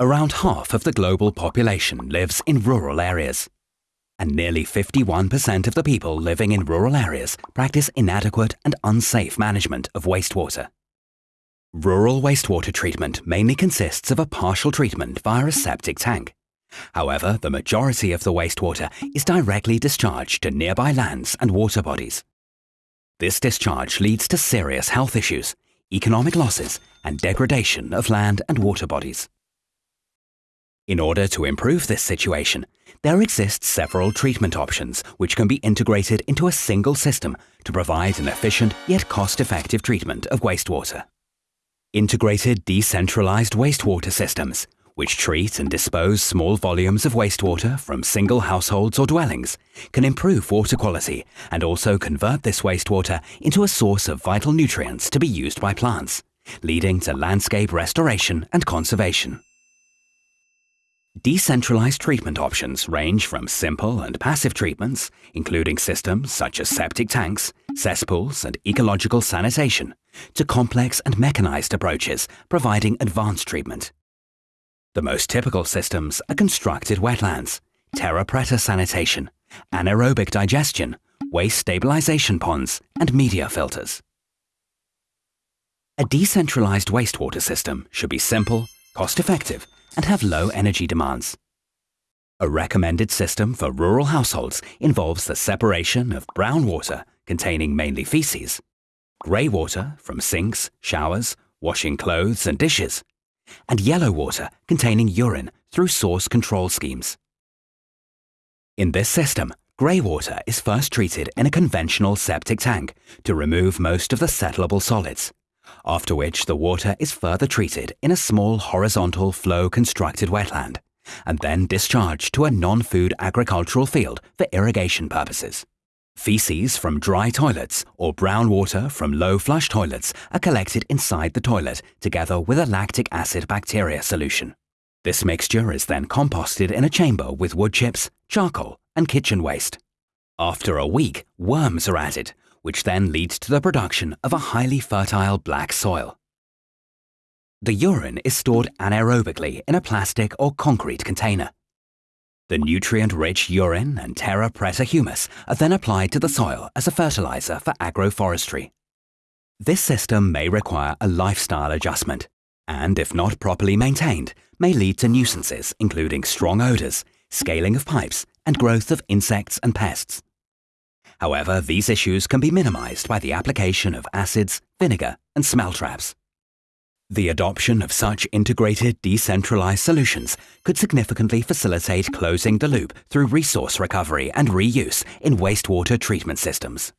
Around half of the global population lives in rural areas. And nearly 51% of the people living in rural areas practice inadequate and unsafe management of wastewater. Rural wastewater treatment mainly consists of a partial treatment via a septic tank. However, the majority of the wastewater is directly discharged to nearby lands and water bodies. This discharge leads to serious health issues, economic losses, and degradation of land and water bodies. In order to improve this situation, there exist several treatment options which can be integrated into a single system to provide an efficient yet cost-effective treatment of wastewater. Integrated decentralized wastewater systems, which treat and dispose small volumes of wastewater from single households or dwellings, can improve water quality and also convert this wastewater into a source of vital nutrients to be used by plants, leading to landscape restoration and conservation. Decentralized treatment options range from simple and passive treatments, including systems such as septic tanks, cesspools, and ecological sanitation, to complex and mechanized approaches providing advanced treatment. The most typical systems are constructed wetlands, terra preta sanitation, anaerobic digestion, waste stabilization ponds, and media filters. A decentralized wastewater system should be simple, cost-effective, and have low energy demands. A recommended system for rural households involves the separation of brown water containing mainly feces, grey water from sinks, showers, washing clothes and dishes, and yellow water containing urine through source control schemes. In this system, grey water is first treated in a conventional septic tank to remove most of the settleable solids after which the water is further treated in a small horizontal flow constructed wetland, and then discharged to a non-food agricultural field for irrigation purposes. Feces from dry toilets or brown water from low flush toilets are collected inside the toilet together with a lactic acid bacteria solution. This mixture is then composted in a chamber with wood chips, charcoal, and kitchen waste. After a week, worms are added, which then leads to the production of a highly fertile black soil. The urine is stored anaerobically in a plastic or concrete container. The nutrient-rich urine and terra preta humus are then applied to the soil as a fertilizer for agroforestry. This system may require a lifestyle adjustment, and if not properly maintained, may lead to nuisances including strong odours, scaling of pipes, and growth of insects and pests. However, these issues can be minimized by the application of acids, vinegar, and smell traps. The adoption of such integrated, decentralized solutions could significantly facilitate closing the loop through resource recovery and reuse in wastewater treatment systems.